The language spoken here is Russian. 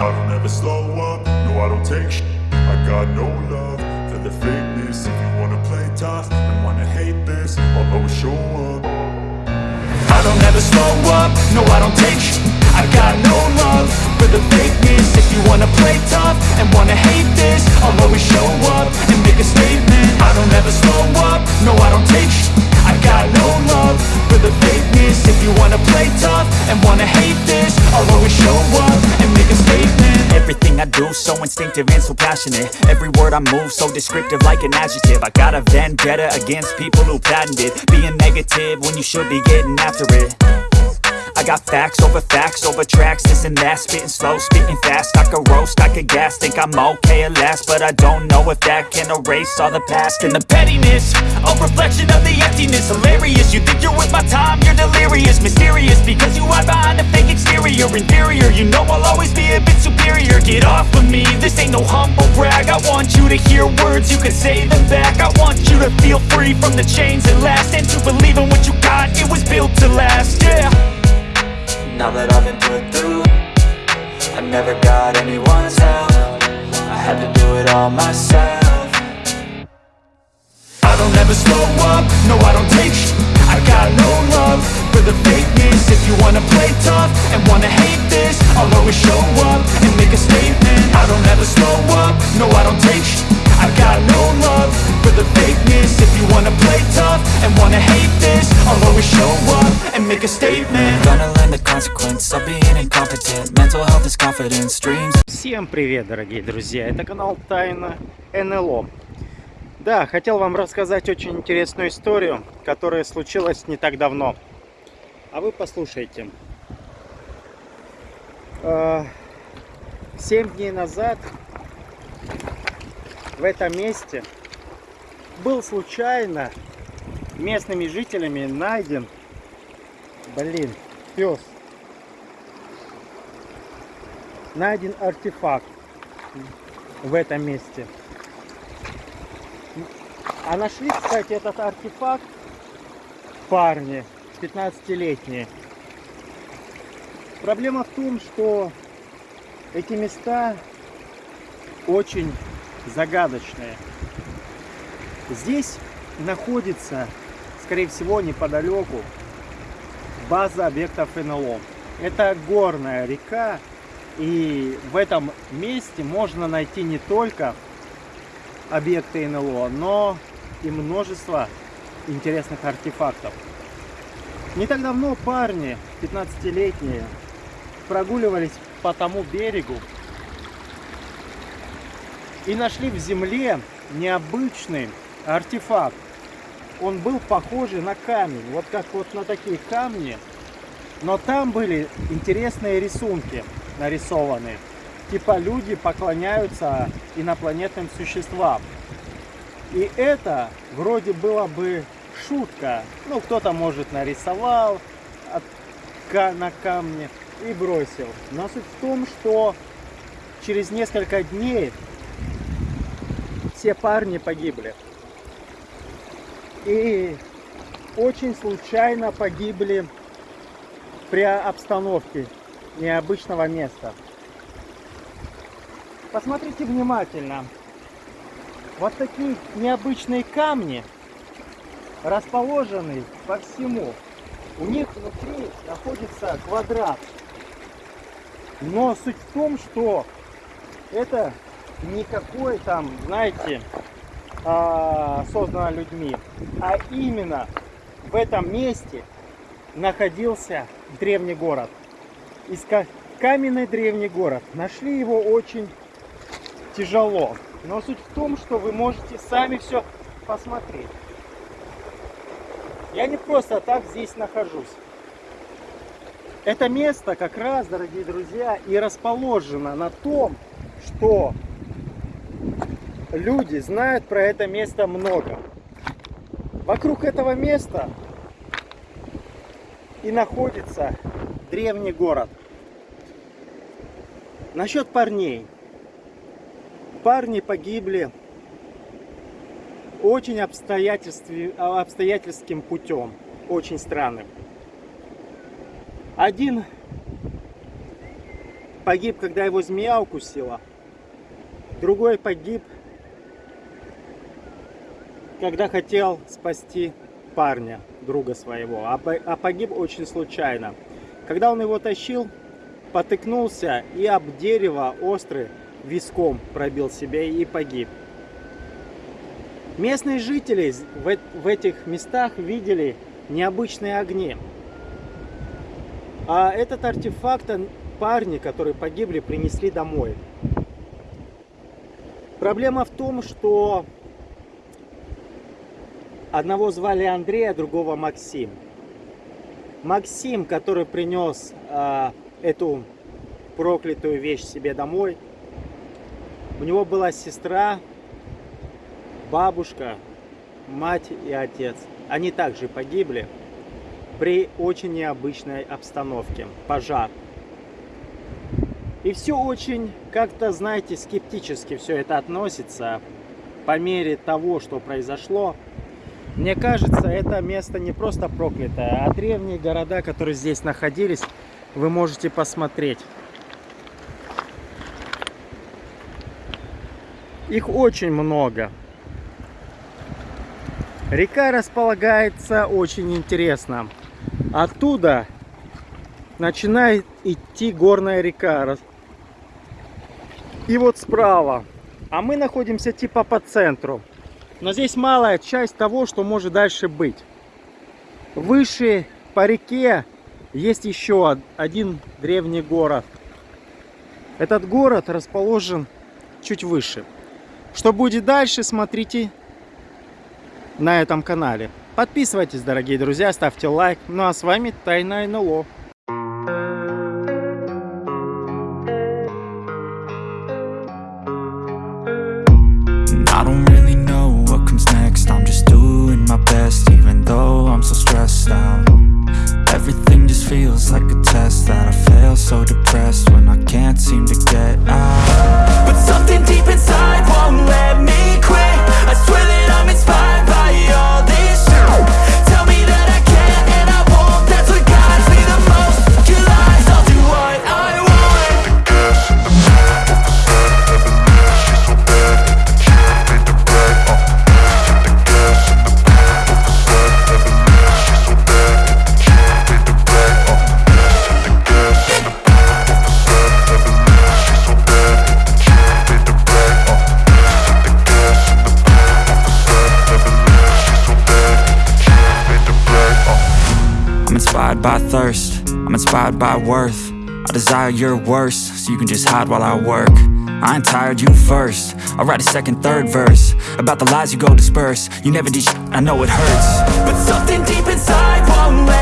I don't ever slow up, no I don't take sh. I got no love for the fakeness. If you wanna play tough and wanna hate this I'll always show up. I don't ever slow up, no I don't take sh. I got no love for the fakeness I do so instinctive and so passionate. Every word I move so descriptive like an adjective. I got a vendetta against people who patented Being negative when you should be getting after it I got facts over facts over tracks, this and that Spitting slow, spitting fast, I could roast, I could gas Think I'm okay at last, but I don't know if that can erase all the past. And the pettiness, a reflection of the emptiness Hilarious, you think you're with my time, you're delirious. Mysterious, because you hide behind a fake exterior. Inferior, you know I'll always be a bit superior. Get off of me, this ain't no humble brag. I want you to hear words, you can say them back. I want you to feel free from the chains that last And to believe in what you got, it was built to last, yeah now that I've been put through I never got anyone's help. I had to do it all myself. I don't ever slow up, no I don't take sh I got no love for the fakeness. If you wanna play tough and wanna hate this I'll always show up and make a statement. I don't ever slow up, no I don't take sh I got no love for the fakeness. If you wanna play tough and wanna hate this I'll always show up and make a statement Gonna learn the consequence of being incompetent Mental health is confidence, dreams Всем привет, дорогие друзья! Это канал Тайна НЛО. Да, хотел вам рассказать очень интересную историю, которая случилась не так давно. А вы послушайте. Э, семь дней назад в этом месте был случайно местными жителями найден, блин, пес, найден артефакт в этом месте. А нашли, кстати, этот артефакт парни 15-летние. Проблема в том, что эти места очень загадочные. Здесь находится, скорее всего, неподалеку база объектов НЛО. Это горная река, и в этом месте можно найти не только объекты НЛО, но и множество интересных артефактов. Не так давно парни, 15-летние, прогуливались по тому берегу и нашли в земле необычный артефакт. Он был похожий на камень, вот как вот на такие камни, но там были интересные рисунки нарисованы. Типа люди поклоняются инопланетным существам. И это вроде было бы шутка. Ну, кто-то, может, нарисовал от, на камне и бросил. Но суть в том, что через несколько дней все парни погибли. И очень случайно погибли при обстановке необычного места. Посмотрите внимательно. Вот такие необычные камни расположены по всему. У них внутри находится квадрат. Но суть в том, что это никакой там, знаете, а, создано людьми, а именно в этом месте находился древний город. Иска... Каменный древний город. Нашли его очень тяжело. Но суть в том, что вы можете сами все посмотреть. Я не просто так здесь нахожусь. Это место как раз, дорогие друзья, и расположено на том, что люди знают про это место много. Вокруг этого места и находится древний город. Насчет парней. Парни погибли очень обстоятельским путем, очень странным. Один погиб, когда его змея укусила. Другой погиб, когда хотел спасти парня, друга своего. А, а погиб очень случайно. Когда он его тащил, потыкнулся и об дерево острый виском пробил себе и погиб. Местные жители в, в этих местах видели необычные огни. А этот артефакт парни, которые погибли, принесли домой. Проблема в том, что одного звали Андрей, а другого Максим. Максим, который принес э, эту проклятую вещь себе домой, у него была сестра, бабушка, мать и отец. Они также погибли при очень необычной обстановке. Пожар. И все очень, как-то, знаете, скептически все это относится по мере того, что произошло. Мне кажется, это место не просто проклятое, а древние города, которые здесь находились, вы можете посмотреть. Их очень много. Река располагается очень интересно. Оттуда начинает идти горная река. И вот справа. А мы находимся типа по центру. Но здесь малая часть того, что может дальше быть. Выше по реке есть еще один древний город. Этот город расположен чуть выше. Что будет дальше, смотрите на этом канале. Подписывайтесь, дорогие друзья, ставьте лайк. Ну а с вами Тайна НЛО. so depressed inspired by worth. I desire your worst, so you can just hide while I work. I ain't tired, you first. I'll write a second, third verse. About the lies you go disperse. You never did I know it hurts. But something deep inside won't let